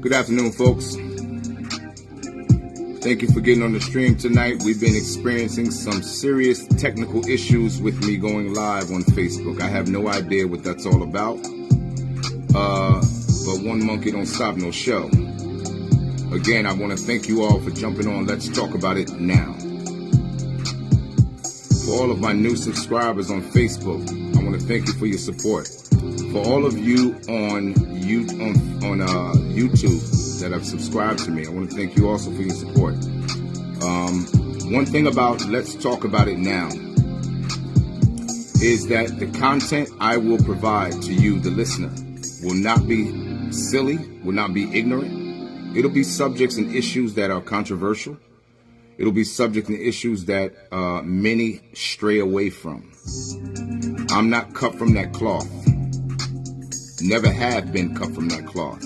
Good afternoon, folks. Thank you for getting on the stream tonight. We've been experiencing some serious technical issues with me going live on Facebook. I have no idea what that's all about. Uh, but one monkey don't stop no show. Again, I want to thank you all for jumping on. Let's talk about it now. For all of my new subscribers on Facebook, I want to thank you for your support. For all of you on you on on uh, YouTube that have subscribed to me, I want to thank you also for your support. Um, one thing about Let's Talk About It Now is that the content I will provide to you, the listener, will not be silly, will not be ignorant. It'll be subjects and issues that are controversial. It'll be subjects and issues that uh, many stray away from. I'm not cut from that cloth never have been cut from that cloth.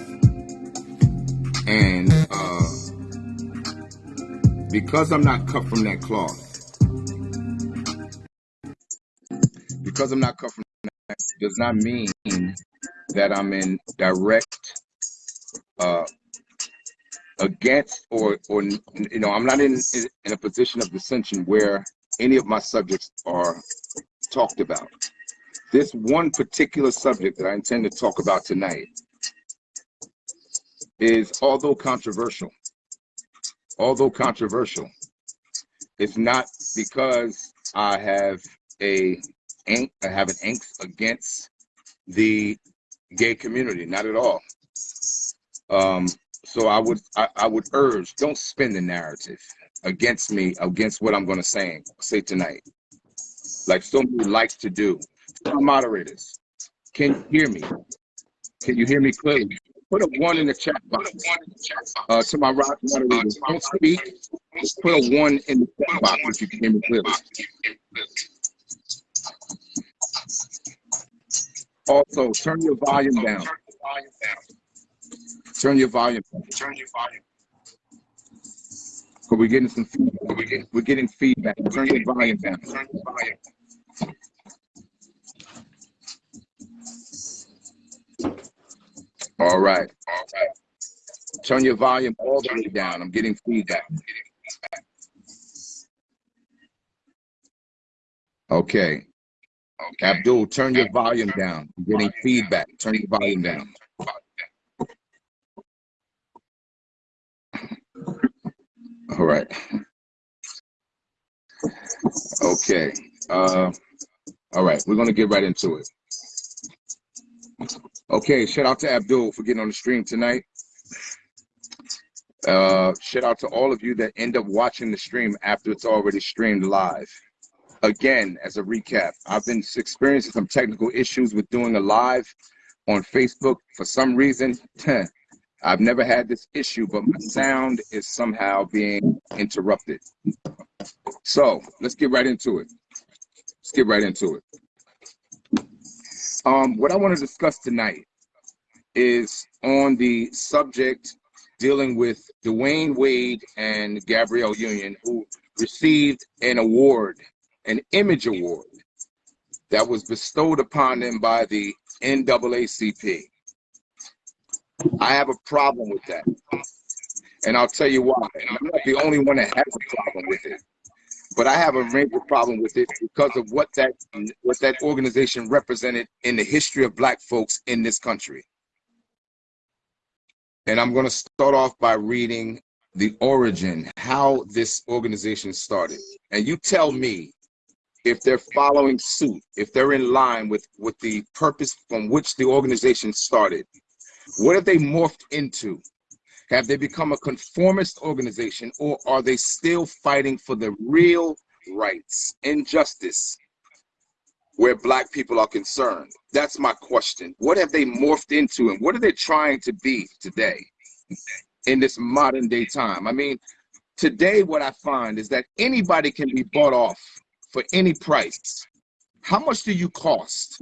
And uh, because I'm not cut from that cloth, because I'm not cut from that does not mean that I'm in direct uh, against or or you know I'm not in in a position of dissension where any of my subjects are talked about. This one particular subject that I intend to talk about tonight is, although controversial, although controversial, it's not because I have a I have an angst against the gay community, not at all. Um, so I would I, I would urge, don't spin the narrative against me, against what I'm going to say say tonight, like so many likes to do moderators, can you hear me? Can you hear me clearly? Put a one in the chat box. Uh, to my rock moderators, don't speak. Put a one in the chat box if you can hear me clearly. Also, turn your volume down. Turn your volume down. Turn your volume. We're getting some feedback. We're getting feedback. Turn your volume down. Turn your volume. All right. All right. Turn your volume all the way down. I'm getting feedback. Okay. Okay. Abdul, turn your volume down. I'm getting feedback. Turn your volume down. All right. Okay. Uh, all right. We're going to get right into it. Okay, shout out to Abdul for getting on the stream tonight. Uh, shout out to all of you that end up watching the stream after it's already streamed live. Again, as a recap, I've been experiencing some technical issues with doing a live on Facebook. For some reason, I've never had this issue, but my sound is somehow being interrupted. So let's get right into it. Let's get right into it. Um, what I want to discuss tonight is on the subject dealing with Dwyane Wade and Gabrielle Union, who received an award, an image award that was bestowed upon them by the NAACP. I have a problem with that. And I'll tell you why. And I'm not the only one that has a problem with it but I have a major problem with it because of what that what that organization represented in the history of black folks in this country. And I'm going to start off by reading the origin, how this organization started. And you tell me if they're following suit, if they're in line with, with the purpose from which the organization started. What have they morphed into? Have they become a conformist organization or are they still fighting for the real rights and justice where black people are concerned? That's my question. What have they morphed into and what are they trying to be today in this modern day time? I mean, today what I find is that anybody can be bought off for any price. How much do you cost?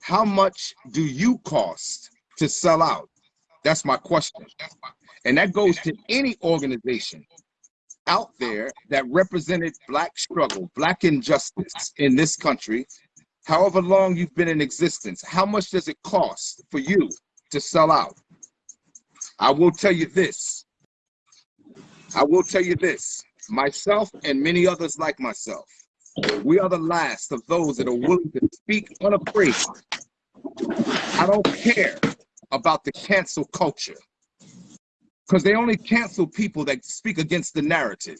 How much do you cost to sell out? That's my question. And that goes to any organization out there that represented black struggle, black injustice in this country, however long you've been in existence. How much does it cost for you to sell out? I will tell you this. I will tell you this. Myself and many others like myself, we are the last of those that are willing to speak unafraid. I don't care about the cancel culture because they only cancel people that speak against the narrative.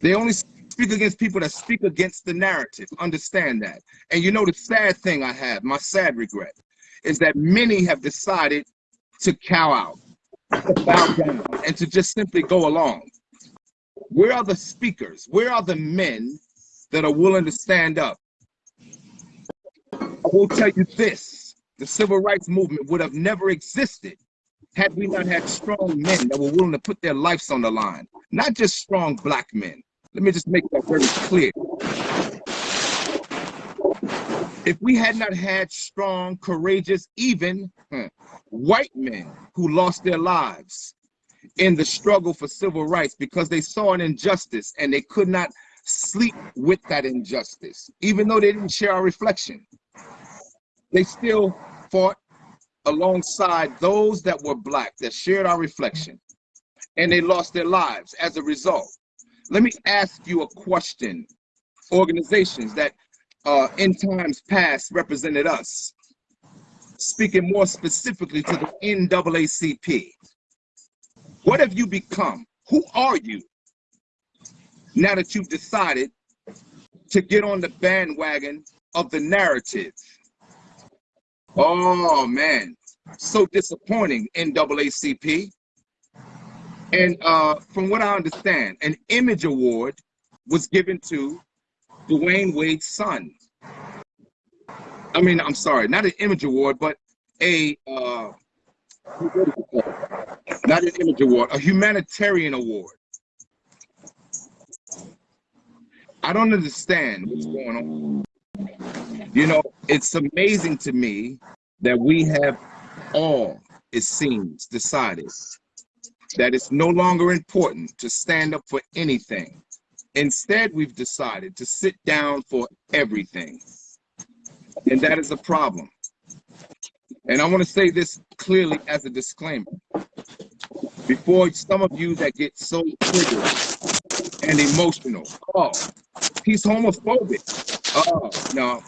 They only speak against people that speak against the narrative. Understand that. And you know, the sad thing I have, my sad regret, is that many have decided to cow out, bow down, and to just simply go along. Where are the speakers? Where are the men that are willing to stand up? I will tell you this the civil rights movement would have never existed had we not had strong men that were willing to put their lives on the line, not just strong black men. Let me just make that very clear. If we had not had strong, courageous, even white men who lost their lives in the struggle for civil rights because they saw an injustice and they could not sleep with that injustice, even though they didn't share our reflection, they still fought alongside those that were black that shared our reflection and they lost their lives as a result. Let me ask you a question. Organizations that uh, in times past represented us, speaking more specifically to the NAACP. What have you become? Who are you now that you've decided to get on the bandwagon of the narrative? Oh man, so disappointing, NAACP. And uh, from what I understand, an image award was given to Dwyane Wade's son. I mean, I'm sorry, not an image award, but a uh, not an image award, a humanitarian award. I don't understand what's going on. You know, it's amazing to me that we have all, it seems, decided that it's no longer important to stand up for anything. Instead, we've decided to sit down for everything. And that is a problem. And I want to say this clearly as a disclaimer. Before some of you that get so triggered and emotional, oh, he's homophobic. Oh, no,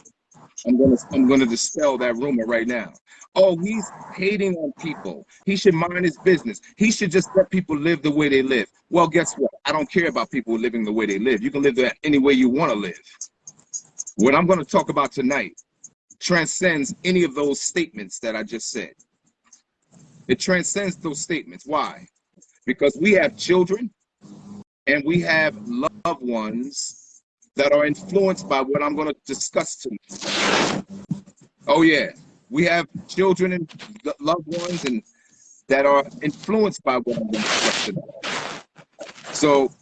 I'm gonna I'm gonna dispel that rumor right now. Oh, he's hating on people. He should mind his business. He should just let people live the way they live. Well, guess what? I don't care about people living the way they live. You can live that any way you want to live. What I'm to talk about tonight transcends any of those statements that I just said. It transcends those statements. Why? Because we have children and we have loved ones that are influenced by what I'm going to discuss tonight. Oh, yeah we have children and loved ones and that are influenced by what I'm going to talk So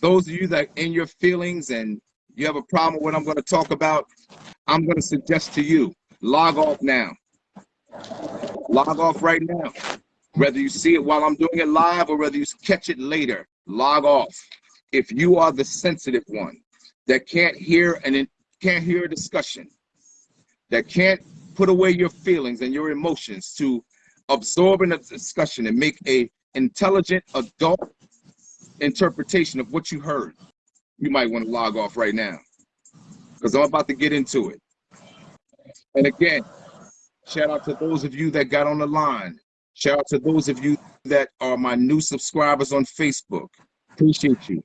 those of you that in your feelings and you have a problem with what I'm going to talk about, I'm going to suggest to you, log off now. Log off right now. Whether you see it while I'm doing it live or whether you catch it later, log off. If you are the sensitive one that can't hear and can't hear a discussion, that can't put away your feelings and your emotions to absorb in a discussion and make a intelligent adult interpretation of what you heard, you might want to log off right now because I'm about to get into it. And again, shout out to those of you that got on the line. Shout out to those of you that are my new subscribers on Facebook. Appreciate you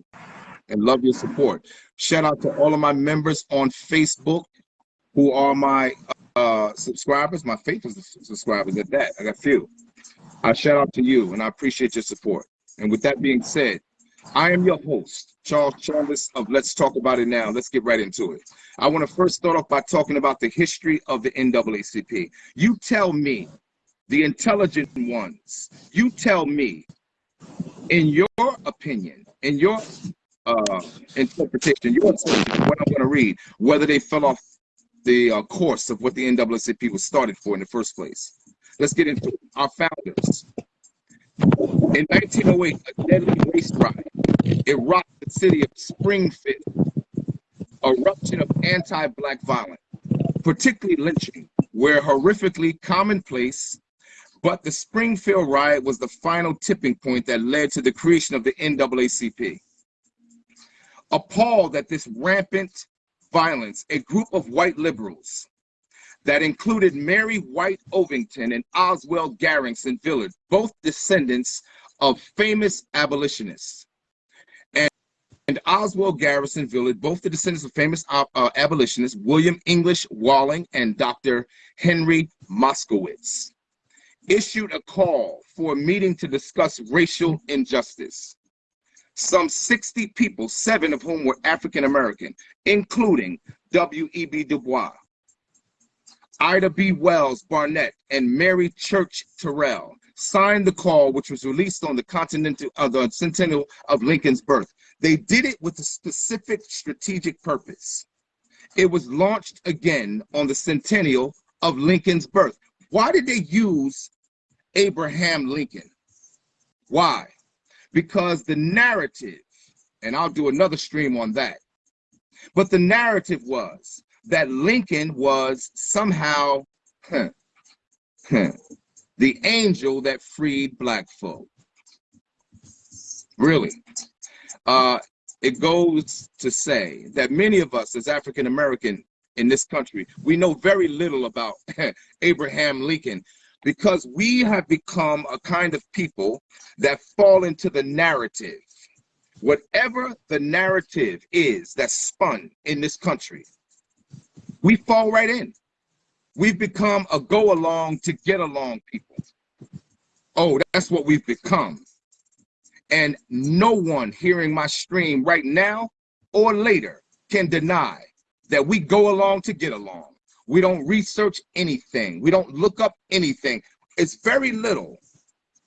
and love your support. Shout out to all of my members on Facebook who are my uh, subscribers, my faithful subscribers at that. I got a few. I shout out to you and I appreciate your support. And with that being said, I am your host, Charles Chalmers of Let's Talk About It Now. Let's get right into it. I want to first start off by talking about the history of the NAACP. You tell me, the intelligent ones, you tell me, in your opinion, in your uh, interpretation, your interpretation, what I'm going to read, whether they fell off the uh, course of what the NAACP was started for in the first place. Let's get into our founders. In 1908, a deadly race riot It rocked the city of Springfield, eruption of anti-black violence, particularly lynching, were horrifically commonplace But the Springfield riot was the final tipping point that led to the creation of the NAACP. Appalled at this rampant violence, a group of white liberals that included Mary White Ovington and Oswald Garrison Villard, both descendants of famous abolitionists. And, Oswald Garrison Villard, both the descendants of famous uh, abolitionists, William English Walling and Dr. Henry Moskowitz, issued a call for a meeting to discuss racial injustice. Some 60 people, seven of whom were African American, including W.E.B. Du Bois, Ida B. Wells Barnett, and Mary Church Terrell, signed the call, which was released on the continental uh, the centennial of Lincoln's birth. They did it with a specific strategic purpose. It was launched again on the centennial of Lincoln's birth. Why did they use Abraham Lincoln? Why? Because the narrative, and I'll do another stream on that, but the narrative was that Lincoln was somehow huh, huh, the angel that freed black folk. Really. Uh, it goes to say that many of us as African American in this country, we know very little about Abraham Lincoln because we have become a kind of people that fall into the narrative. Whatever the narrative is that's spun in this country, we fall right in. We've become a go along to get along people. Oh, that's what we've become. And no one hearing my stream right now or later can deny that we go along to get along. We don't research anything. We don't look up anything. It's very little.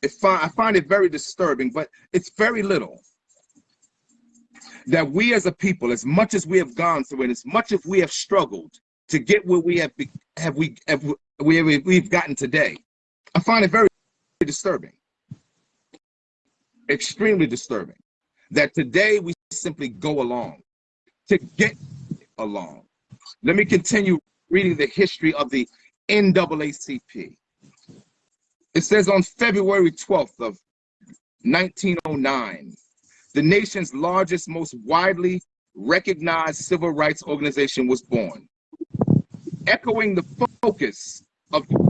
It's fine. I find it very disturbing, but it's very little that we as a people, as much as we have gone through and as much as we have struggled, to get where we have have we have we we've gotten today. I find it very disturbing, extremely disturbing, that today we simply go along to get along. Let me continue reading the history of the NAACP. It says on February 12th of 1909, the nation's largest, most widely recognized civil rights organization was born echoing the focus of the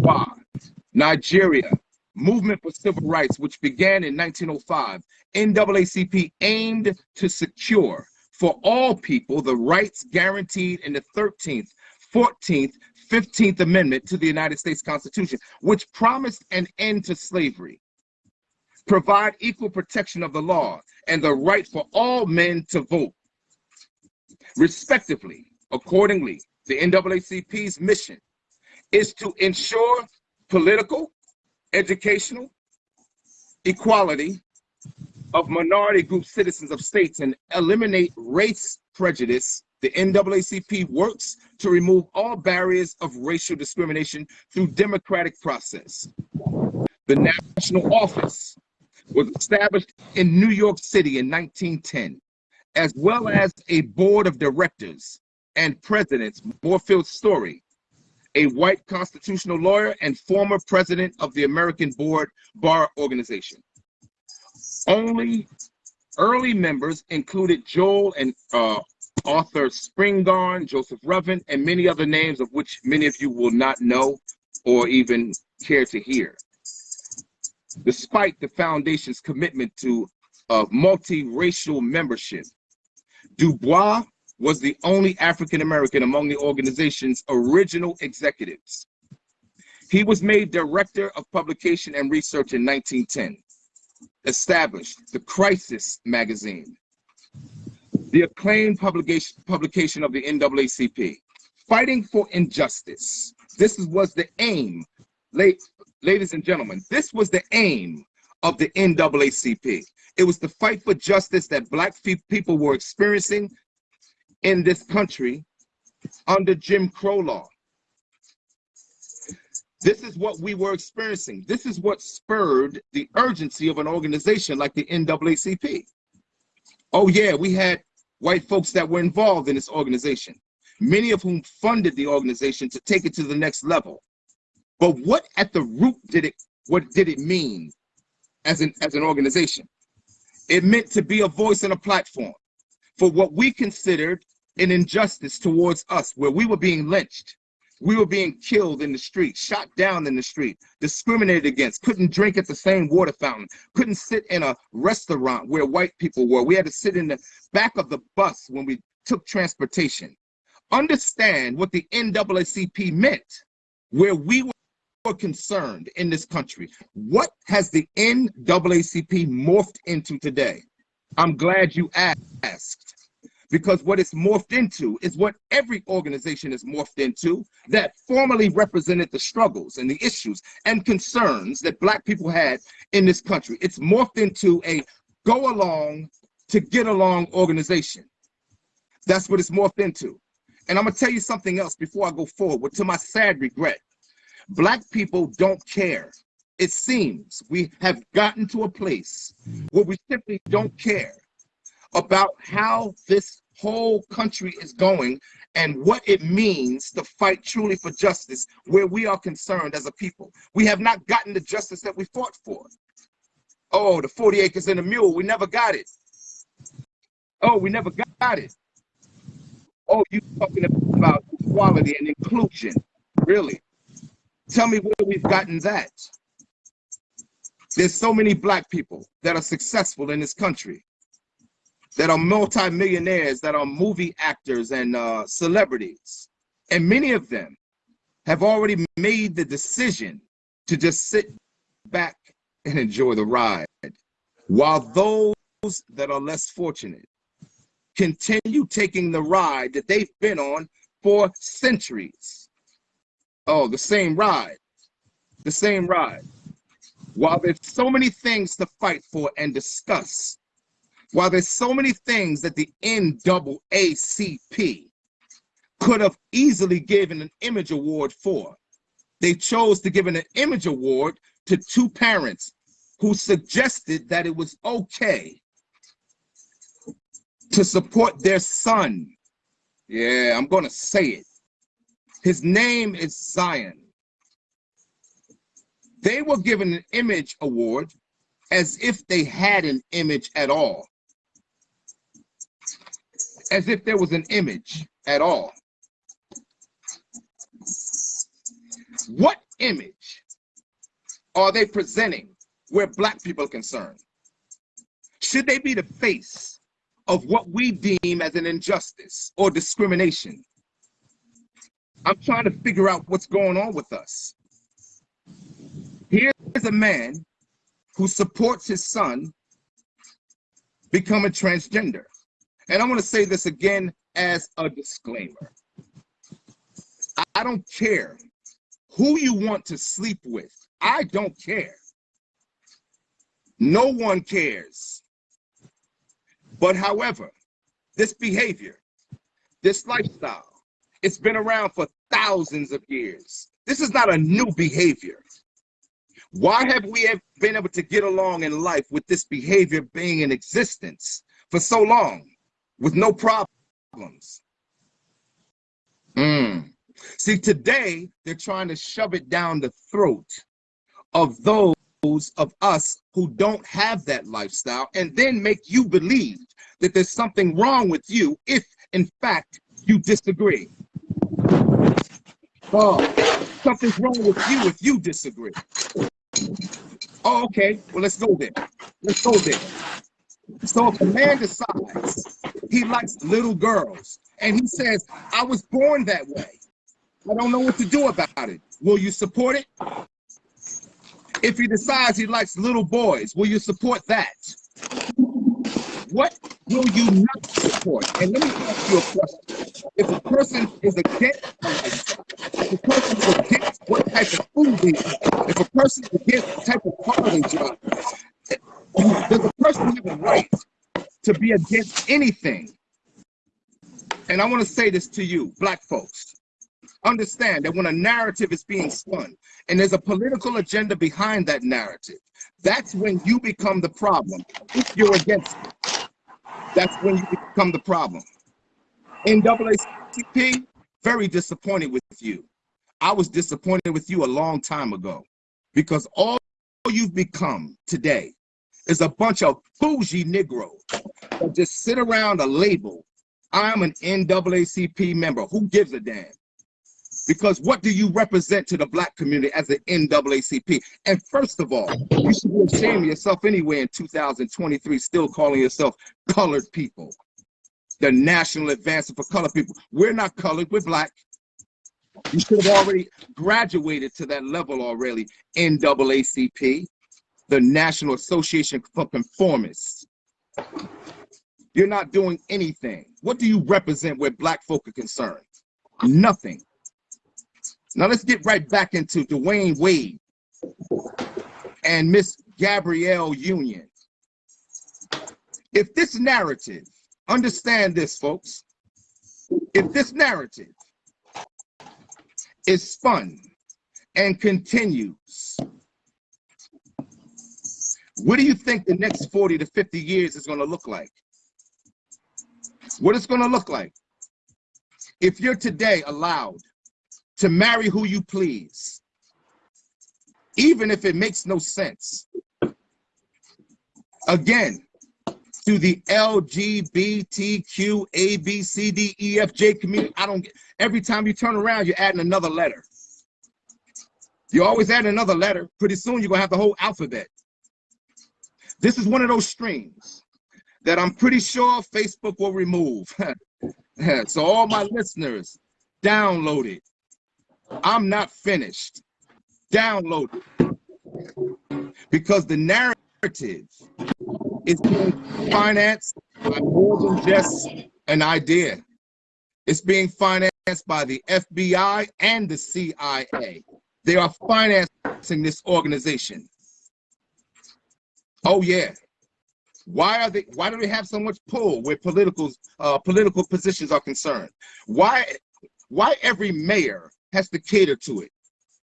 Nigeria, movement for civil rights, which began in 1905, NAACP aimed to secure for all people the rights guaranteed in the 13th, 14th, 15th Amendment to the United States Constitution, which promised an end to slavery, provide equal protection of the law, and the right for all men to vote, respectively. Accordingly, the NAACP's mission is to ensure political, educational, equality of minority group citizens of states and eliminate race prejudice. The NAACP works to remove all barriers of racial discrimination through democratic process. The national office was established in New York City in 1910, as well as a board of directors and presidents, Moorfield Storey, a white constitutional lawyer and former president of the American Board Bar Organization. Only early members included Joel and uh, Arthur Spingarn, Joseph Revin, and many other names of which many of you will not know or even care to hear. Despite the foundation's commitment to uh, multiracial membership, Du Bois was the only African American among the organization's original executives. He was made director of publication and research in 1910, established the Crisis magazine, the acclaimed publication, publication of the NAACP, fighting for injustice. This was the aim, ladies and gentlemen, this was the aim of the NAACP. It was the fight for justice that black people were experiencing in this country under Jim Crow law. This is what we were experiencing. This is what spurred the urgency of an organization like the NAACP. Oh yeah, we had white folks that were involved in this organization, many of whom funded the organization to take it to the next level. But what at the root did it what did it mean as an, as an organization? It meant to be a voice and a platform for what we considered an injustice towards us, where we were being lynched, we were being killed in the street, shot down in the street, discriminated against, couldn't drink at the same water fountain, couldn't sit in a restaurant where white people were. We had to sit in the back of the bus when we took transportation. Understand what the NAACP meant, where we were concerned in this country. What has the NAACP morphed into today? I'm glad you asked because what it's morphed into is what every organization is morphed into that formerly represented the struggles and the issues and concerns that black people had in this country. It's morphed into a go along to get along organization. That's what it's morphed into. And I'm gonna tell you something else before I go forward, to my sad regret. Black people don't care. It seems we have gotten to a place where we simply don't care about how this whole country is going and what it means to fight truly for justice where we are concerned as a people. We have not gotten the justice that we fought for. Oh, the 40 acres and a mule, we never got it. Oh, we never got it. Oh, you talking about equality and inclusion. Really? Tell me where we've gotten that. There's so many black people that are successful in this country that are multimillionaires, that are movie actors and uh, celebrities. And many of them have already made the decision to just sit back and enjoy the ride. While those that are less fortunate continue taking the ride that they've been on for centuries. Oh, the same ride, the same ride. While there's so many things to fight for and discuss, while there's so many things that the NAACP could have easily given an image award for, they chose to give an image award to two parents who suggested that it was okay to support their son. Yeah, I'm going to say it. His name is Zion. They were given an image award as if they had an image at all as if there was an image at all. What image are they presenting where black people are concerned? Should they be the face of what we deem as an injustice or discrimination? I'm trying to figure out what's going on with us. Here's a man who supports his son becoming transgender. And I want to say this again as a disclaimer. I don't care who you want to sleep with. I don't care. No one cares. But however, this behavior, this lifestyle, it's been around for thousands of years. This is not a new behavior. Why have we been able to get along in life with this behavior being in existence for so long? With no problems. Mm. See, today they're trying to shove it down the throat of those of us who don't have that lifestyle and then make you believe that there's something wrong with you if, in fact, you disagree. Oh, something's wrong with you if you disagree. Oh, okay. Well, let's go there. Let's go there. So if a man decides he likes little girls and he says, I was born that way, I don't know what to do about it. Will you support it? If he decides he likes little boys, will you support that? What will you not support? And let me ask you a question. If a person is against if a person is against what type of food they eat, if a person is against type of car they drive, does a person have a right to be against anything? And I want to say this to you, black folks. Understand that when a narrative is being spun and there's a political agenda behind that narrative, that's when you become the problem. If you're against it, that's when you become the problem. NAACP, very disappointed with you. I was disappointed with you a long time ago because all all you've become today is a bunch of bougie Negroes that just sit around a label. I'm an NAACP member. Who gives a damn? Because what do you represent to the black community as an NAACP? And first of all, you should be ashamed of yourself anyway in 2023, still calling yourself colored people. The National Advancement for Colored People. We're not colored, we're black. You should have already graduated to that level already, NAACP, the National Association for Conformists. You're not doing anything. What do you represent where black folk are concerned? Nothing. Now let's get right back into Dwyane Wade and Miss Gabrielle Union. If this narrative, understand this, folks, if this narrative is spun and continues, what do you think the next 40 to 50 years is going to look like? What it's going to look like? If you're today allowed to marry who you please, even if it makes no sense. Again, to the LGBTQ A B C D E F J community, I don't get every time you turn around, you're adding another letter. You always add another letter. Pretty soon you're gonna have the whole alphabet. This is one of those streams that I'm pretty sure Facebook will remove. so all my listeners, download it. I'm not finished. Download it. Because the narrative is being financed by more than just an idea. It's being financed by the FBI and the CIA. They are financing this organization. Oh yeah. Why are they why do they have so much pull where political uh, political positions are concerned? Why why every mayor has to cater to it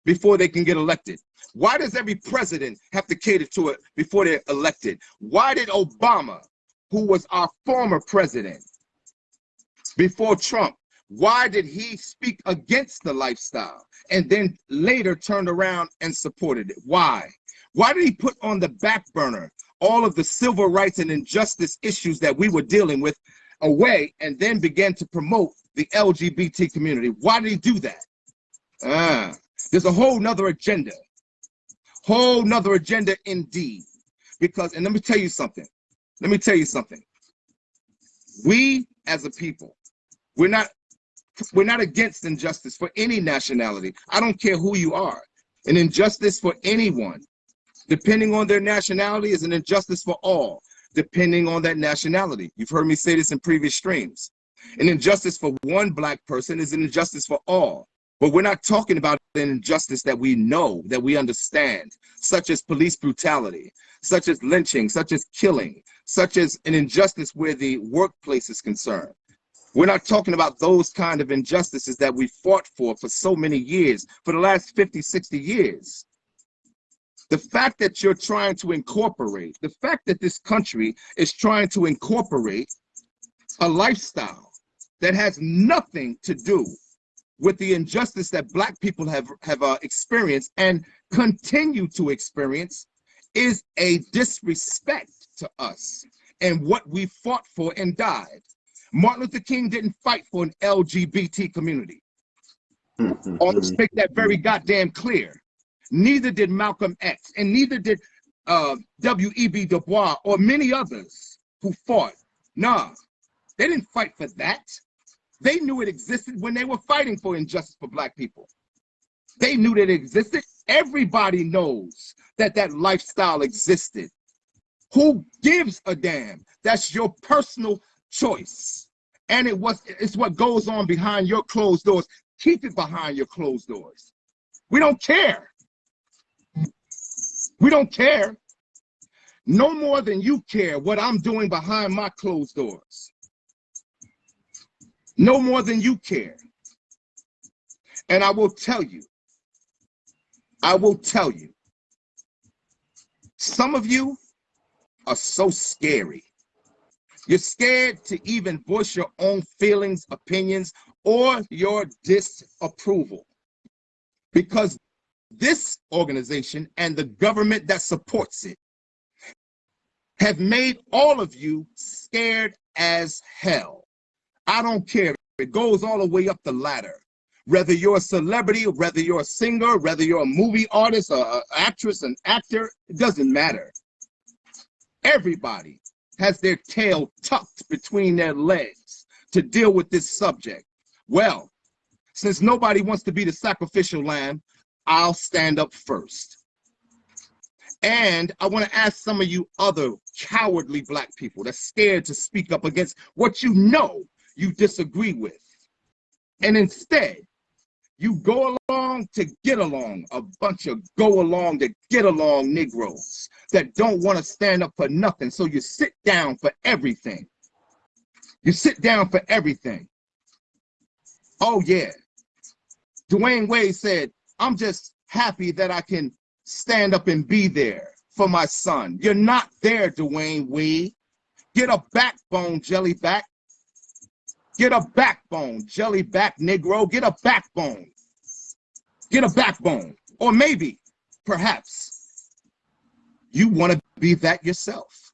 before they can get elected? Why does every president have to cater to it before they're elected? Why did Obama, who was our former president before Trump, why did he speak against the lifestyle and then later turned around and supported it? Why? Why did he put on the back burner all of the civil rights and injustice issues that we were dealing with away and then began to promote the LGBT community? Why did he do that? Ah, there's a whole nother agenda. Whole nother agenda indeed. Because, and let me tell you something. Let me tell you something. We as a people, we're not we're not against injustice for any nationality. I don't care who you are. An injustice for anyone, depending on their nationality, is an injustice for all, depending on that nationality. You've heard me say this in previous streams. An injustice for one black person is an injustice for all. But we're not talking about an injustice that we know, that we understand, such as police brutality, such as lynching, such as killing, such as an injustice where the workplace is concerned. We're not talking about those kind of injustices that we fought for for so many years, for the last 50, 60 years. The fact that you're trying to incorporate, the fact that this country is trying to incorporate a lifestyle that has nothing to do with the injustice that black people have have uh, experienced and continue to experience is a disrespect to us and what we fought for and died. Martin Luther King didn't fight for an LGBT community. Let's make that very goddamn clear. Neither did Malcolm X, and neither did uh, W.E.B. Du Bois or many others who fought. Nah, they didn't fight for that. They knew it existed when they were fighting for injustice for black people. They knew that it existed. Everybody knows that that lifestyle existed. Who gives a damn? That's your personal choice. And it was it's what goes on behind your closed doors. Keep it behind your closed doors. We don't care. We don't care. No more than you care what I'm doing behind my closed doors no more than you care. And I will tell you, I will tell you, some of you are so scary. You're scared to even voice your own feelings, opinions, or your disapproval because this organization and the government that supports it have made all of you scared as hell. I don't care. If it goes all the way up the ladder. Whether you're a celebrity, whether you're a singer, whether you're a movie artist, an actress, an actor, it doesn't matter. Everybody has their tail tucked between their legs to deal with this subject. Well, since nobody wants to be the sacrificial lamb, I'll stand up first. And I want to ask some of you other cowardly black people that's scared to speak up against what you know you disagree with. And instead, you go along to get along, a bunch of go along to get along Negroes that don't want to stand up for nothing. So you sit down for everything. You sit down for everything. Oh, yeah. Dwyane Wade said, I'm just happy that I can stand up and be there for my son. You're not there, Dwyane Wade. Get a backbone, jellyback. Get a backbone, jellyback Negro. Get a backbone. Get a backbone. Or maybe, perhaps, you want to be that yourself.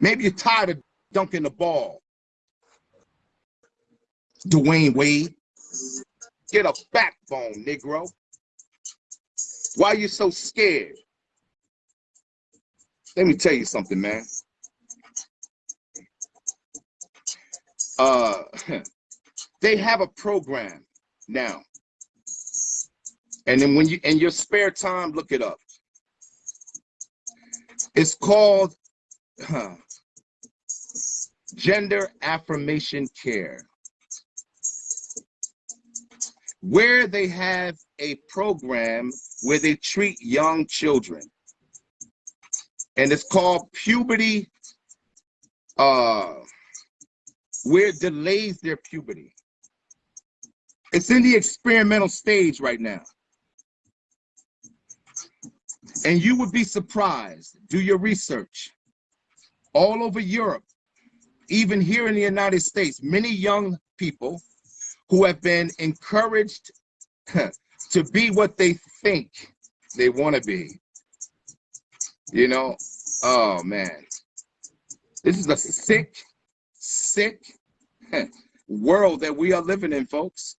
Maybe you're tired of dunking the ball. Dwyane Wade. Get a backbone, Negro. Why are you so scared? Let me tell you something, man. Uh, they have a program now. And then when you, in your spare time, look it up. It's called huh, Gender Affirmation Care where they have a program where they treat young children. And it's called puberty, uh, where it delays their puberty. It's in the experimental stage right now. And you would be surprised, do your research. All over Europe, even here in the United States, many young people who have been encouraged to be what they think they want to be. You know, oh man, this is a sick, sick world that we are living in, folks.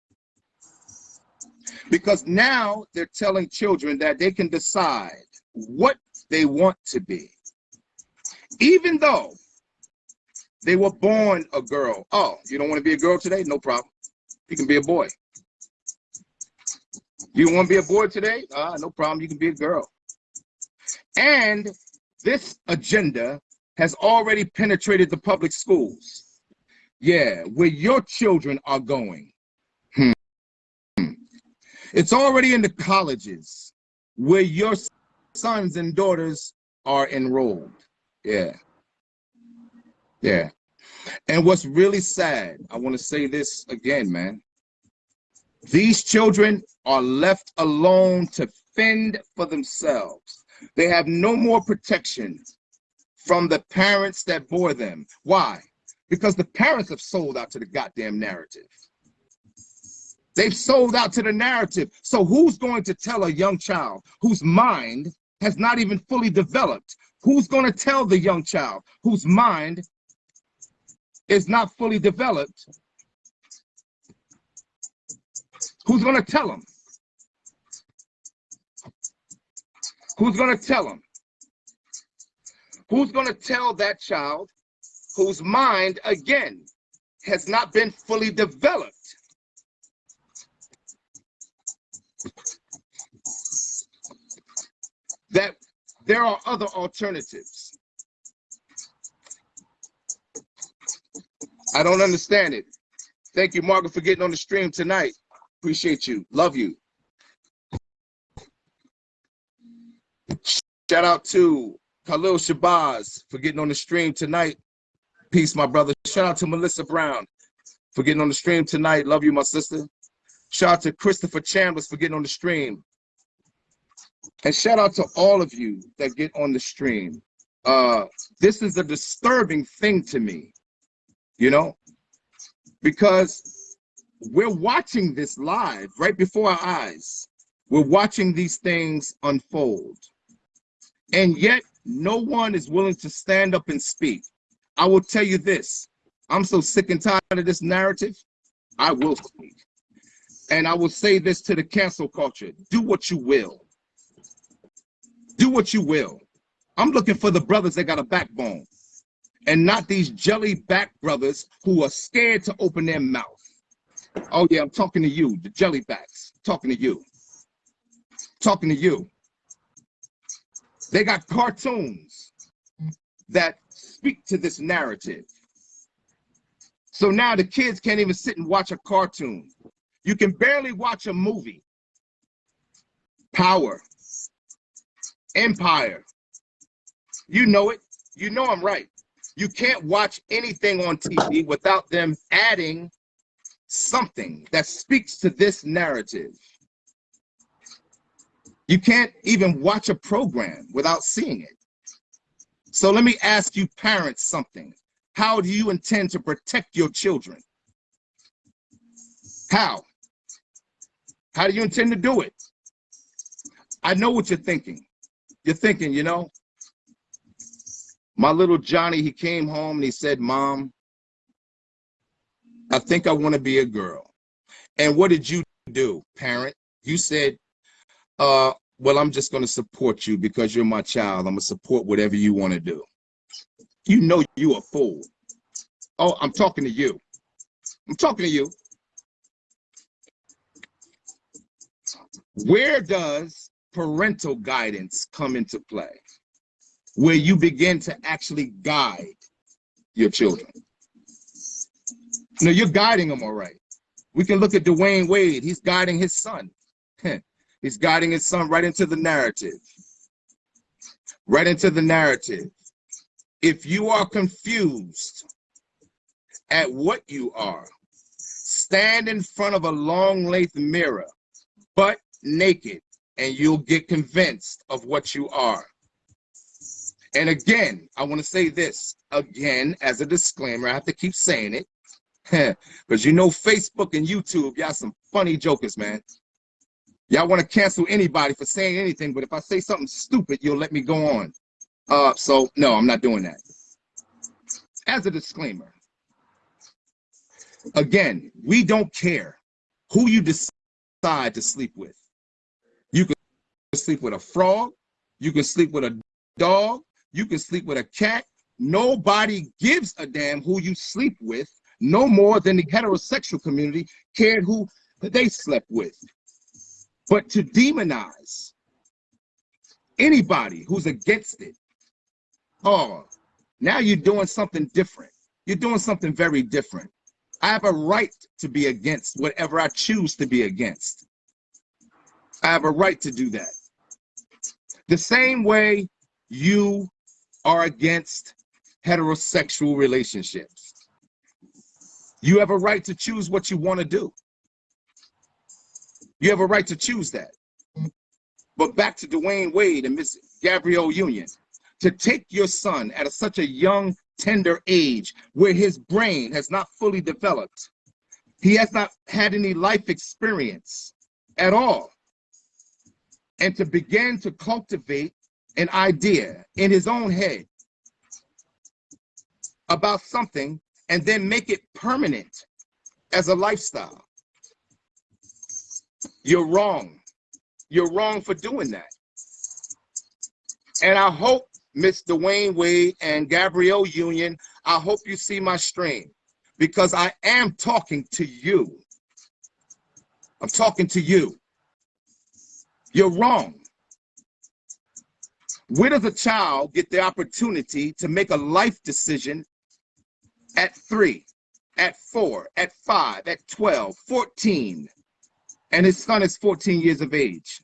Because now they're telling children that they can decide what they want to be. Even though they were born a girl. Oh, you don't want to be a girl today? No problem. You can be a boy. You want to be a boy today? Ah, no problem. You can be a girl. And this agenda has already penetrated the public schools. Yeah, where your children are going. Hmm. It's already in the colleges where your sons and daughters are enrolled. Yeah. Yeah. And what's really sad, I want to say this again, man. These children are left alone to fend for themselves. They have no more protection from the parents that bore them. Why? Because the parents have sold out to the goddamn narrative. They've sold out to the narrative. So who's going to tell a young child whose mind has not even fully developed? Who's going to tell the young child whose mind is not fully developed, who's going to tell them? Who's going to tell them? Who's going to tell that child whose mind, again, has not been fully developed? That there are other alternatives. I don't understand it. Thank you, Margaret, for getting on the stream tonight. Appreciate you. Love you. Shout out to Khalil Shabazz for getting on the stream tonight. Peace, my brother. Shout out to Melissa Brown for getting on the stream tonight. Love you, my sister. Shout out to Christopher Chambers for getting on the stream. And shout out to all of you that get on the stream. Uh, this is a disturbing thing to me you know, because we're watching this live right before our eyes. We're watching these things unfold. And yet, no one is willing to stand up and speak. I will tell you this I'm so sick and tired of this narrative. I will speak. And I will say this to the cancel culture do what you will. Do what you will. I'm looking for the brothers that got a backbone and not these jelly back brothers who are scared to open their mouth. Oh, yeah, I'm talking to you, the jelly backs. Talking to you. Talking to you. They got cartoons that speak to this narrative. So now the kids can't even sit and watch a cartoon. You can barely watch a movie. Power. Empire. You know it. You know I'm right. You can't watch anything on TV without them adding something that speaks to this narrative. You can't even watch a program without seeing it. So let me ask you parents something. How do you intend to protect your children? How? How do you intend to do it? I know what you're thinking. You're thinking, you know, my little Johnny, he came home and he said, Mom, I think I want to be a girl. And what did you do, parent? You said, uh, well, I'm just going to support you because you're my child. I'm going to support whatever you want to do. You know you a fool. Oh, I'm talking to you. I'm talking to you. Where does parental guidance come into play? Where you begin to actually guide your children. No, you're guiding them all right. We can look at Dwyane Wade. He's guiding his son. He's guiding his son right into the narrative. Right into the narrative. If you are confused at what you are, stand in front of a long length mirror, butt naked, and you'll get convinced of what you are. And again, I want to say this again as a disclaimer. I have to keep saying it because you know Facebook and YouTube, y'all some funny jokers, man. Y'all want to cancel anybody for saying anything, but if I say something stupid, you'll let me go on. Uh, so no, I'm not doing that. As a disclaimer, again, we don't care who you decide to sleep with. You can sleep with a frog, you can sleep with a dog, you can sleep with a cat. Nobody gives a damn who you sleep with, no more than the heterosexual community cared who they slept with. But to demonize anybody who's against it, oh, now you're doing something different. You're doing something very different. I have a right to be against whatever I choose to be against. I have a right to do that. The same way you are against heterosexual relationships. You have a right to choose what you want to do. You have a right to choose that. But back to Dwyane Wade and Miss Gabrielle Union, to take your son at a, such a young, tender age where his brain has not fully developed, he has not had any life experience at all, and to begin to cultivate an idea in his own head about something and then make it permanent as a lifestyle. You're wrong. You're wrong for doing that. And I hope, Miss Dwyane Wade and Gabrielle Union, I hope you see my stream because I am talking to you. I'm talking to you. You're wrong. Where does a child get the opportunity to make a life decision at three, at four, at five, at 12, 14, and his son is 14 years of age.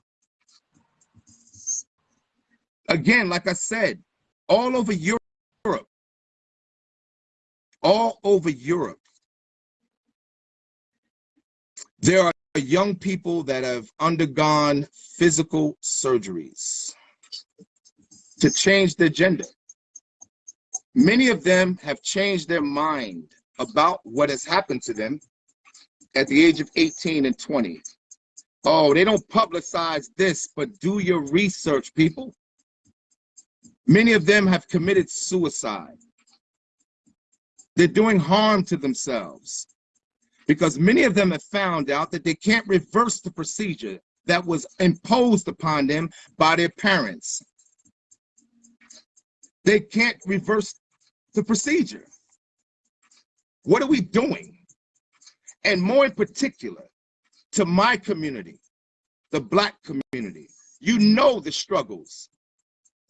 Again, like I said, all over Europe, all over Europe, there are young people that have undergone physical surgeries to change their gender. Many of them have changed their mind about what has happened to them at the age of 18 and 20 Oh, they don't publicize this, but do your research, people. Many of them have committed suicide. They're doing harm to themselves because many of them have found out that they can't reverse the procedure that was imposed upon them by their parents. They can't reverse the procedure. What are we doing? And more in particular, to my community, the black community, you know the struggles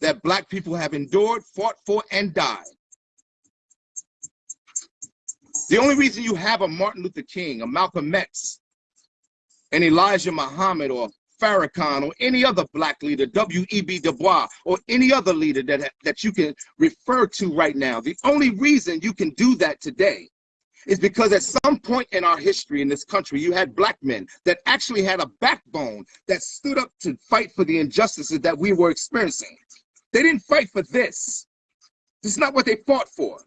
that black people have endured, fought for, and died. The only reason you have a Martin Luther King, a Malcolm X, and Elijah Muhammad or Farrakhan or any other black leader, W.E.B. Du Bois, or any other leader that, that you can refer to right now. The only reason you can do that today is because at some point in our history in this country, you had black men that actually had a backbone that stood up to fight for the injustices that we were experiencing. They didn't fight for this. This is not what they fought for.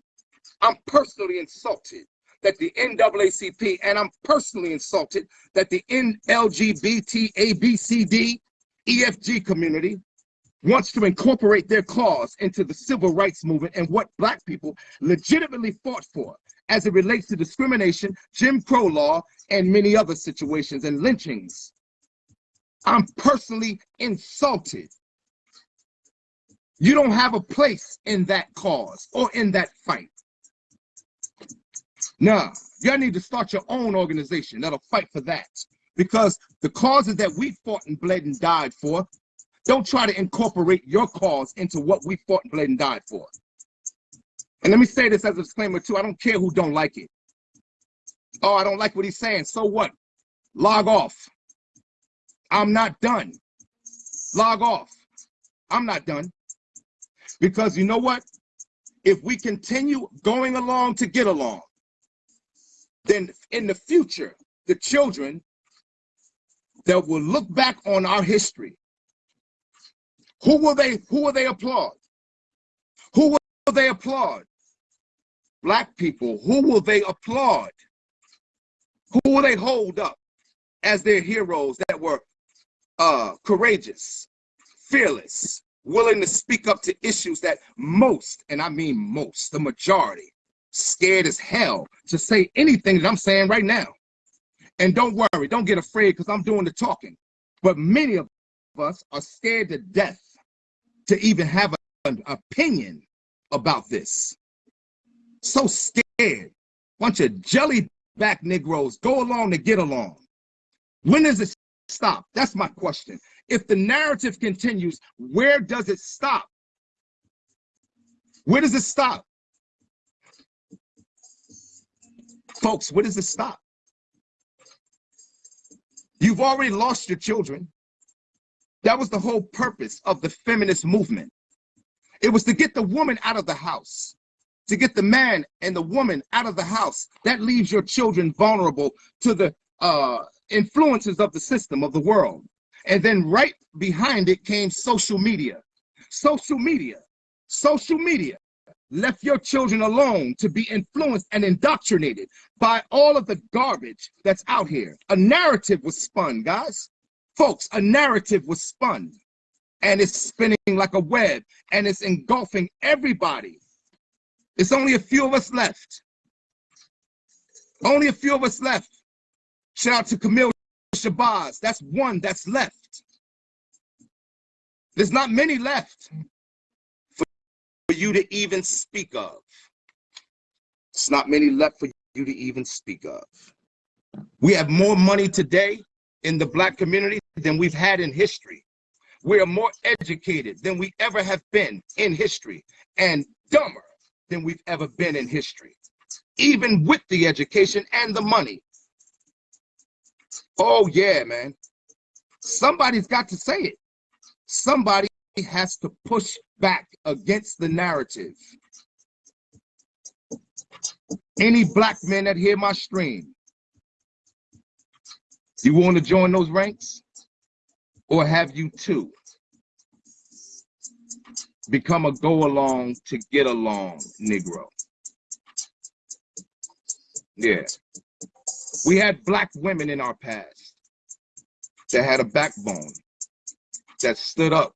I'm personally insulted that the NAACP, and I'm personally insulted that the NLGBT ABCD EFG community wants to incorporate their cause into the civil rights movement and what black people legitimately fought for as it relates to discrimination, Jim Crow law, and many other situations and lynchings. I'm personally insulted. You don't have a place in that cause or in that fight. Nah, y'all need to start your own organization that'll fight for that. Because the causes that we fought and bled and died for, don't try to incorporate your cause into what we fought and bled and died for. And let me say this as a disclaimer too, I don't care who don't like it. Oh, I don't like what he's saying. So what? Log off. I'm not done. Log off. I'm not done. Because you know what? If we continue going along to get along, then in the future, the children that will look back on our history, who will they who will they applaud? Who will they applaud? Black people, who will they applaud? Who will they hold up as their heroes that were uh, courageous, fearless, willing to speak up to issues that most, and I mean most, the majority, scared as hell to say anything that I'm saying right now. And don't worry, don't get afraid because I'm doing the talking. But many of us are scared to death to even have an opinion about this. So scared. Bunch of jellyback Negroes go along to get along. When does it stop? That's my question. If the narrative continues, where does it stop? Where does it stop? Folks, where does it stop? You've already lost your children. That was the whole purpose of the feminist movement. It was to get the woman out of the house, to get the man and the woman out of the house. That leaves your children vulnerable to the uh, influences of the system, of the world. And then right behind it came social media. Social media, social media left your children alone to be influenced and indoctrinated by all of the garbage that's out here. A narrative was spun, guys. Folks, a narrative was spun and it's spinning like a web and it's engulfing everybody. It's only a few of us left. Only a few of us left. Shout out to Camille Shabazz. That's one that's left. There's not many left for you to even speak of. It's not many left for you to even speak of. We have more money today in the black community than we've had in history. We are more educated than we ever have been in history and dumber than we've ever been in history, even with the education and the money. Oh yeah, man. Somebody's got to say it. Somebody has to push back against the narrative. Any black men that hear my stream, you want to join those ranks? Or have you too become a go along to get along Negro? Yeah. We had black women in our past that had a backbone, that stood up,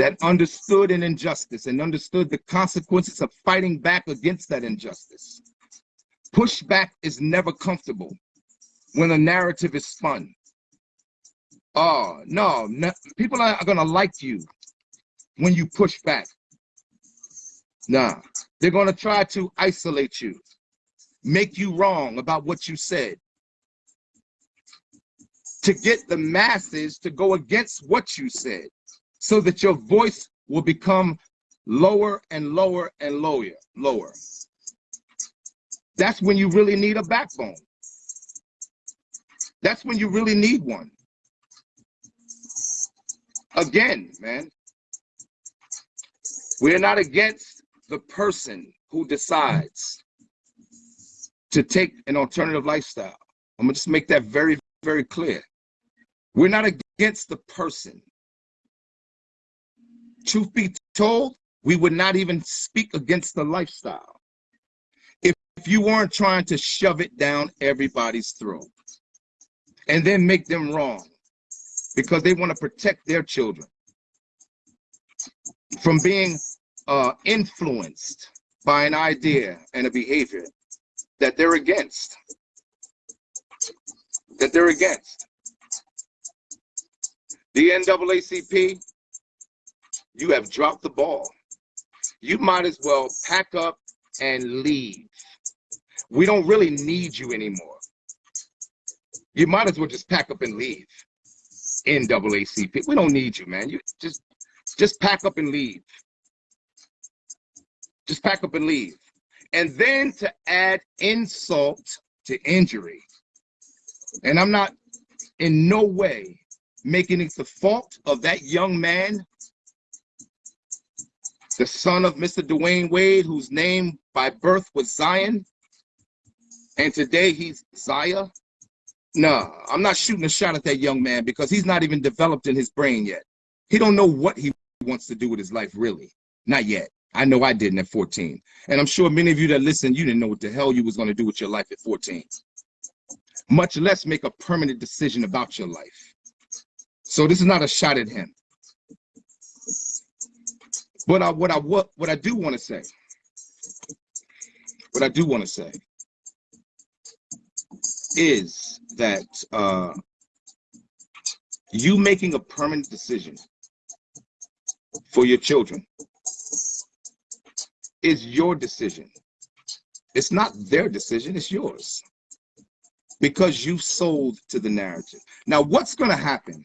that understood an injustice and understood the consequences of fighting back against that injustice. Pushback is never comfortable when a narrative is spun. Oh, no, no people are going to like you when you push back. Nah, they're going to try to isolate you, make you wrong about what you said, to get the masses to go against what you said so that your voice will become lower and lower and lower, lower. That's when you really need a backbone. That's when you really need one. Again, man, we're not against the person who decides to take an alternative lifestyle. I'm gonna just make that very, very clear. We're not against the person. Truth be told, we would not even speak against the lifestyle if, if you weren't trying to shove it down everybody's throat and then make them wrong because they want to protect their children from being uh, influenced by an idea and a behavior that they're against. That they're against. The NAACP, you have dropped the ball. You might as well pack up and leave. We don't really need you anymore. You might as well just pack up and leave. In NAACP, we don't need you, man. You just just pack up and leave. Just pack up and leave. And then to add insult to injury. And I'm not in no way making it the fault of that young man, the son of Mr. Dwyane Wade, whose name by birth was Zion, and today he's Zaya. No, I'm not shooting a shot at that young man because he's not even developed in his brain yet. He don't know what he wants to do with his life, really. Not yet. I know I didn't at 14. And I'm sure many of you that listen, you didn't know what the hell you was going to do with your life at 14. Much less make a permanent decision about your life. So this is not a shot at him. But I, what I what what I do want to say, what I do want to say is that uh, you making a permanent decision for your children is your decision. It's not their decision, it's yours. Because you've sold to the narrative. Now, what's going to happen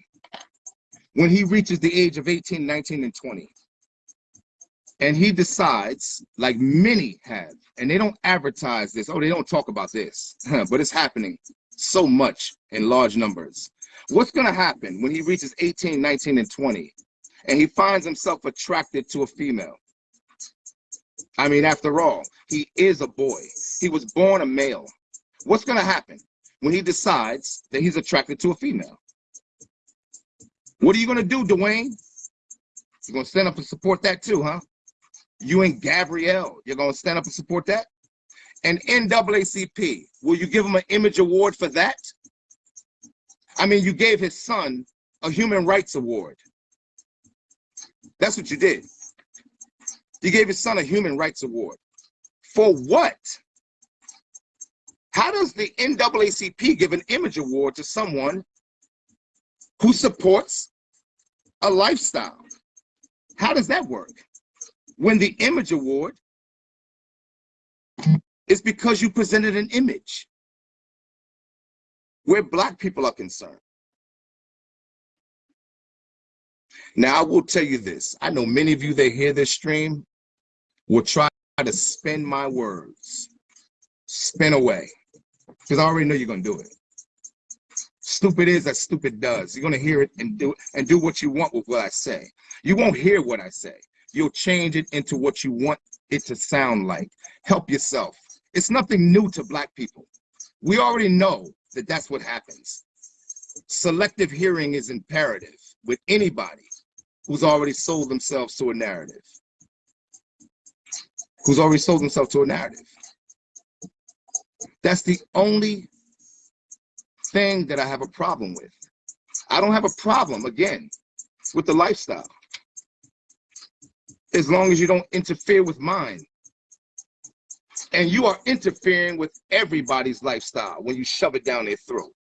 when he reaches the age of 18, 19, and 20, and he decides, like many have, and they don't advertise this, oh, they don't talk about this, but it's happening so much in large numbers. What's going to happen when he reaches 18, 19, and 20, and he finds himself attracted to a female? I mean, after all, he is a boy. He was born a male. What's going to happen when he decides that he's attracted to a female? What are you going to do, Dwyane? You're going to stand up and support that too, huh? You and Gabrielle, you're going to stand up and support that? And NAACP, will you give him an image award for that? I mean, you gave his son a human rights award. That's what you did. You gave his son a human rights award. For what? How does the NAACP give an image award to someone who supports a lifestyle. How does that work? When the image award is because you presented an image where black people are concerned. Now, I will tell you this. I know many of you that hear this stream will try to spin my words, spin away, because I already know you're going to do it. Stupid is as stupid does. You're gonna hear it and do and do what you want with what I say. You won't hear what I say. You'll change it into what you want it to sound like. Help yourself. It's nothing new to black people. We already know that that's what happens. Selective hearing is imperative with anybody who's already sold themselves to a narrative. Who's already sold themselves to a narrative. That's the only thing that I have a problem with. I don't have a problem, again, with the lifestyle. As long as you don't interfere with mine. And you are interfering with everybody's lifestyle when you shove it down their throat.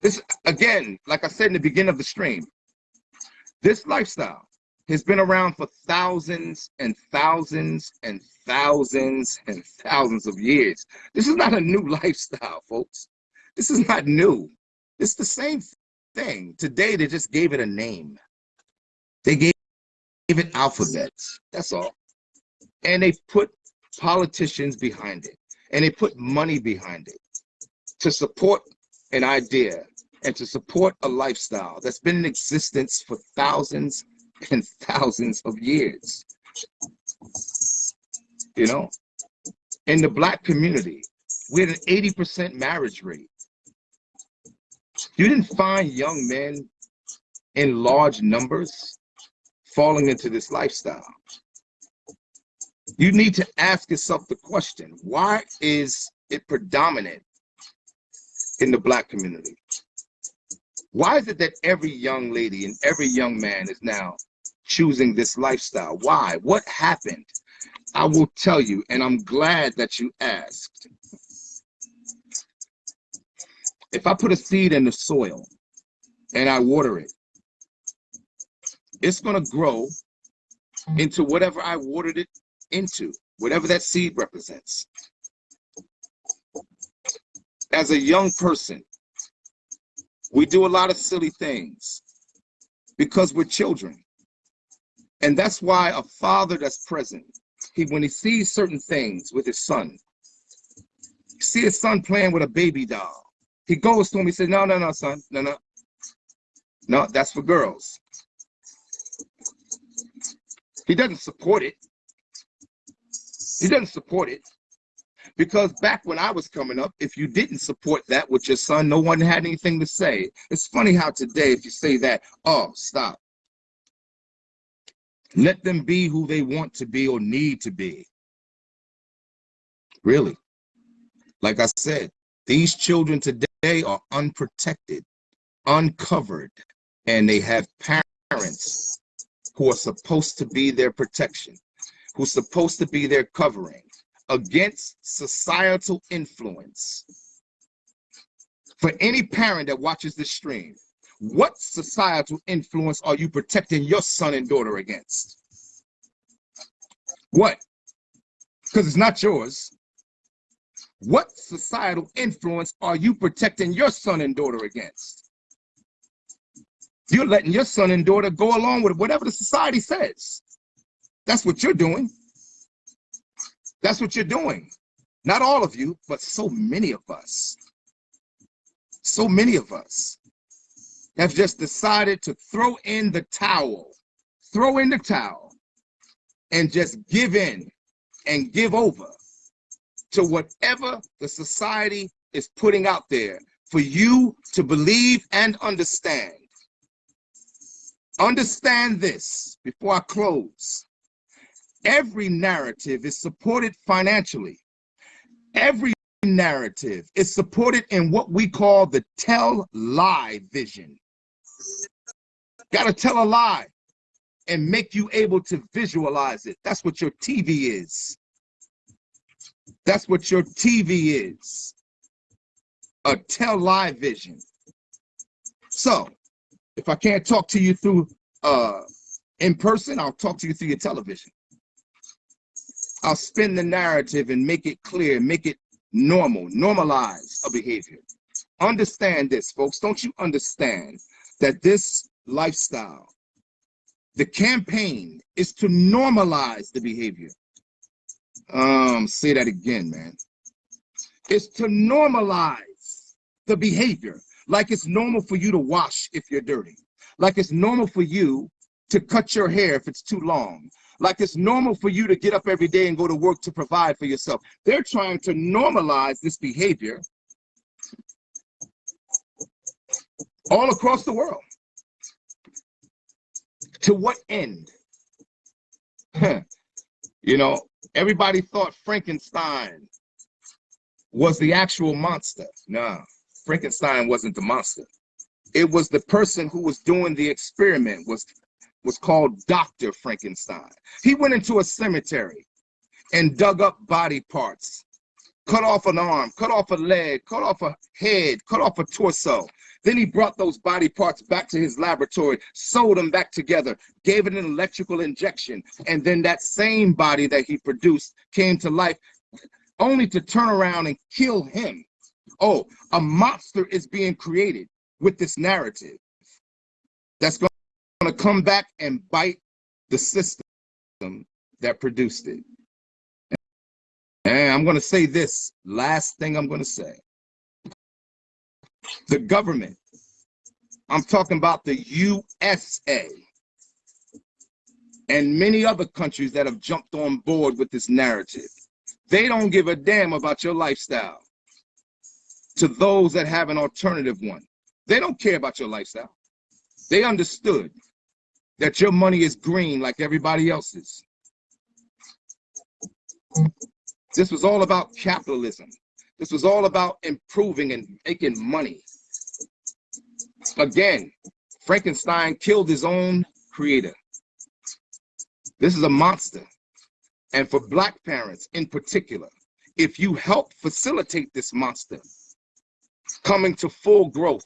This, again, like I said in the beginning of the stream, this lifestyle has been around for thousands and thousands and thousands and thousands of years. This is not a new lifestyle, folks. This is not new. It's the same thing. Today, they just gave it a name. They gave it alphabets. That's all. And they put politicians behind it. And they put money behind it to support an idea and to support a lifestyle that's been in existence for thousands and thousands of years. You know, in the black community, we had an 80% marriage rate. You didn't find young men in large numbers falling into this lifestyle. You need to ask yourself the question, why is it predominant in the black community? Why is it that every young lady and every young man is now choosing this lifestyle? Why? What happened? I will tell you, and I'm glad that you asked. If I put a seed in the soil and I water it, it's going to grow into whatever I watered it into, whatever that seed represents. As a young person, we do a lot of silly things because we're children. And that's why a father that's present, he when he sees certain things with his son, see his son playing with a baby doll. He goes to him, he says, No, no, no, son, no, no. No, that's for girls. He doesn't support it. He doesn't support it. Because back when I was coming up, if you didn't support that with your son, no one had anything to say. It's funny how today, if you say that, oh, stop. Let them be who they want to be or need to be. Really. Like I said, these children today are unprotected, uncovered, and they have parents who are supposed to be their protection, who's supposed to be their covering against societal influence. For any parent that watches this stream, what societal influence are you protecting your son and daughter against? What? Because it's not yours. What societal influence are you protecting your son and daughter against? You're letting your son and daughter go along with whatever the society says. That's what you're doing. That's what you're doing. Not all of you, but so many of us. So many of us have just decided to throw in the towel, throw in the towel, and just give in and give over to whatever the society is putting out there for you to believe and understand. Understand this before I close every narrative is supported financially. Every narrative is supported in what we call the tell lie vision. Got to tell a lie and make you able to visualize it. That's what your TV is. That's what your TV is. A tell lie vision. So, if I can't talk to you through uh in person, I'll talk to you through your television. I'll spin the narrative and make it clear, make it normal, normalize a behavior. Understand this, folks. Don't you understand that this lifestyle, the campaign is to normalize the behavior. Um, say that again, man. It's to normalize the behavior. Like it's normal for you to wash if you're dirty. Like it's normal for you to cut your hair if it's too long like it's normal for you to get up every day and go to work to provide for yourself. They're trying to normalize this behavior all across the world. To what end? you know, everybody thought Frankenstein was the actual monster. Nah, Frankenstein wasn't the monster. It was the person who was doing the experiment was was called Dr. Frankenstein. He went into a cemetery and dug up body parts, cut off an arm, cut off a leg, cut off a head, cut off a torso. Then he brought those body parts back to his laboratory, sewed them back together, gave it an electrical injection, and then that same body that he produced came to life only to turn around and kill him. Oh, a monster is being created with this narrative that's going to come back and bite the system that produced it. And I'm going to say this last thing I'm going to say. The government, I'm talking about the USA and many other countries that have jumped on board with this narrative. They don't give a damn about your lifestyle to those that have an alternative one. They don't care about your lifestyle. They understood that your money is green like everybody else's. This was all about capitalism. This was all about improving and making money. Again, Frankenstein killed his own creator. This is a monster. And for black parents in particular, if you help facilitate this monster coming to full growth,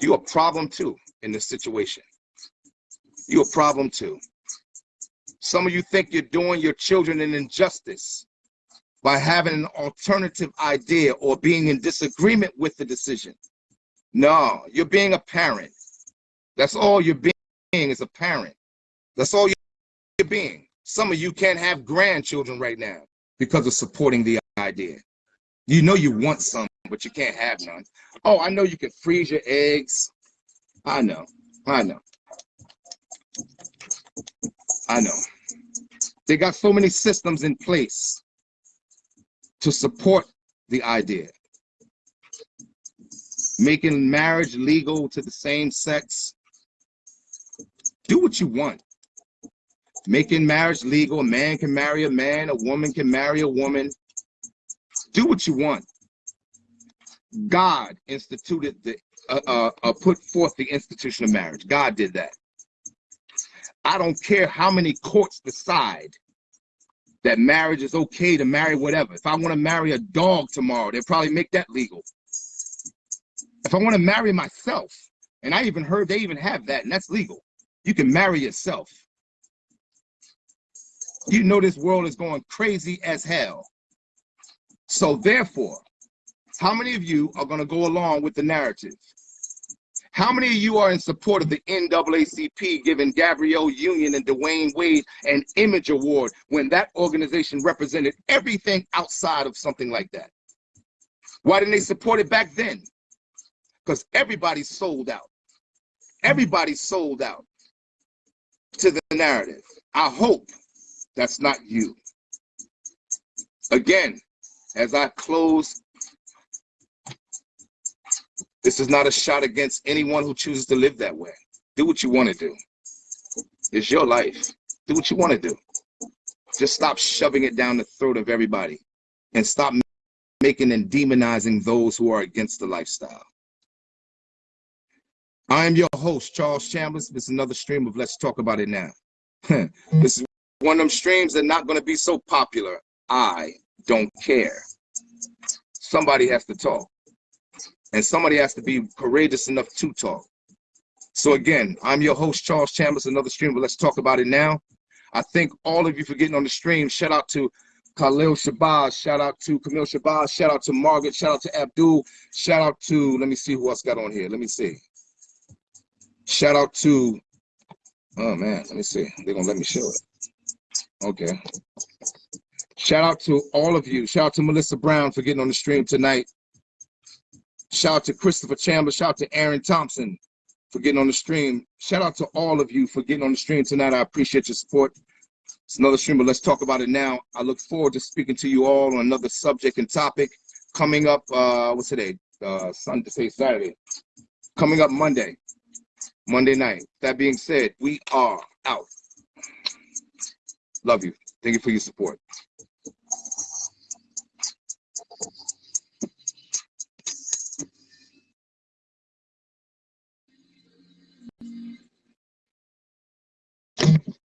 you're a problem too in this situation. You're a problem too. Some of you think you're doing your children an injustice by having an alternative idea or being in disagreement with the decision. No, you're being a parent. That's all you're being is a parent. That's all you're being. Some of you can't have grandchildren right now because of supporting the idea. You know you want some, but you can't have none. Oh, I know you can freeze your eggs. I know. I know. I know. They got so many systems in place to support the idea. Making marriage legal to the same sex. Do what you want. Making marriage legal. A man can marry a man. A woman can marry a woman. Do what you want. God instituted the, uh, uh, uh, put forth the institution of marriage. God did that. I don't care how many courts decide that marriage is okay to marry whatever. If I want to marry a dog tomorrow, they'll probably make that legal. If I want to marry myself, and I even heard they even have that, and that's legal. You can marry yourself. You know this world is going crazy as hell. So therefore, how many of you are going to go along with the narrative? How many of you are in support of the NAACP giving Gabrielle Union and Dwyane Wade an image award when that organization represented everything outside of something like that? Why didn't they support it back then? Because everybody sold out. Everybody sold out to the narrative. I hope that's not you. Again, as I close this is not a shot against anyone who chooses to live that way. Do what you want to do. It's your life. Do what you want to do. Just stop shoving it down the throat of everybody and stop making and demonizing those who are against the lifestyle. I am your host, Charles Chambers. This is another stream of Let's Talk About It Now. this is one of them streams that not going to be so popular. I don't care. Somebody has to talk and somebody has to be courageous enough to talk. So again, I'm your host, Charles Chambers, another stream, but let's talk about it now. I thank all of you for getting on the stream. Shout out to Khalil Shabazz, shout out to Camille Shabazz, shout out to Margaret, shout out to Abdul, shout out to, let me see who else got on here. Let me see. Shout out to, oh man, let me see. They're gonna let me show it. Okay. Shout out to all of you. Shout out to Melissa Brown for getting on the stream tonight. Shout out to Christopher Chambers. Shout out to Aaron Thompson for getting on the stream. Shout out to all of you for getting on the stream tonight. I appreciate your support. It's another stream, but let's talk about it now. I look forward to speaking to you all on another subject and topic coming up. Uh, what's today? Uh, Sunday, say Saturday. Coming up Monday, Monday night. That being said, we are out. Love you. Thank you for your support.